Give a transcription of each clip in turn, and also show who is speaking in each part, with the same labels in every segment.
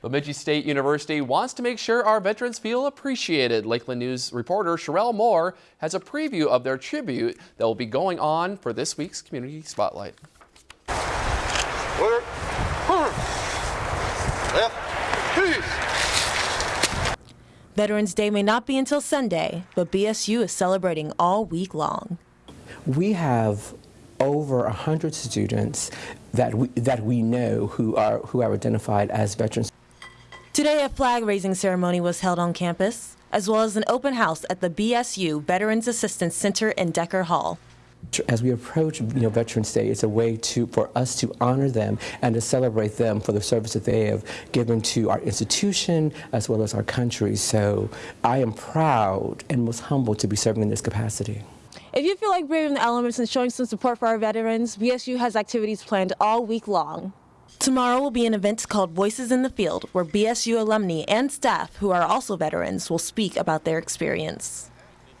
Speaker 1: Bemidji State University wants to make sure our veterans feel appreciated. Lakeland News reporter Sherelle Moore has a preview of their tribute that will be going on for this week's Community Spotlight.
Speaker 2: Veterans Day may not be until Sunday, but BSU is celebrating all week long.
Speaker 3: We have over 100 students that we, that we know who are, who are identified as veterans.
Speaker 2: Today, a flag raising ceremony was held on campus, as well as an open house at the BSU Veterans Assistance Center in Decker Hall.
Speaker 3: As we approach you know, Veterans Day, it's a way to, for us to honor them and to celebrate them for the service that they have given to our institution as well as our country. So I am proud and most humbled to be serving in this capacity.
Speaker 2: If you feel like braving the elements and showing some support for our veterans, BSU has activities planned all week long. Tomorrow will be an event called Voices in the Field, where BSU alumni and staff who are also veterans will speak about their experience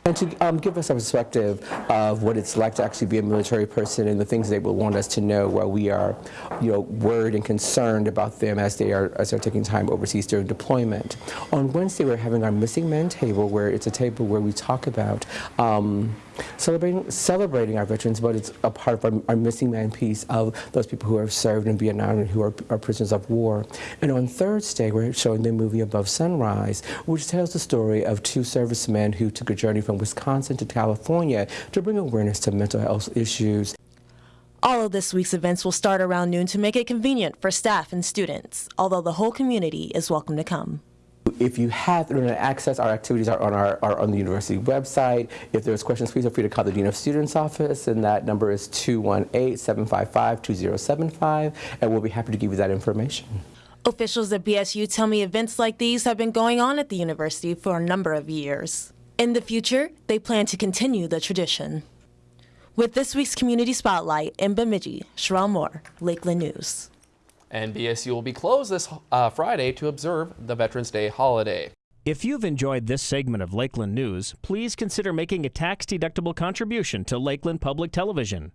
Speaker 3: and to um, give us a perspective of what it's like to actually be a military person and the things they will want us to know while we are, you know, worried and concerned about them as they are as they're taking time overseas during deployment. On Wednesday, we're having our missing men table, where it's a table where we talk about. Um, celebrating celebrating our veterans, but it's a part of our, our, missing man piece of those people who have served in Vietnam and who are, are, prisoners of war. And on Thursday, we're showing the movie Above Sunrise, which tells the story of two servicemen who took a journey from Wisconsin to California to bring awareness to mental health issues.
Speaker 2: All of this week's events will start around noon to make it convenient for staff and students, although the whole community is welcome to come.
Speaker 3: If you have internet access, our activities are on our are on the university website. If there's questions, please feel free to call the Dean of Students office, and that number is 218-755-2075, and we'll be happy to give you that information.
Speaker 2: Officials at BSU tell me events like these have been going on at the university for a number of years. In the future, they plan to continue the tradition. With this week's Community Spotlight in Bemidji, Sherelle Moore, Lakeland News.
Speaker 1: And BSU will be closed this uh, Friday to observe the Veterans Day holiday.
Speaker 4: If you've enjoyed this segment of Lakeland News, please consider making a tax-deductible contribution to Lakeland Public Television.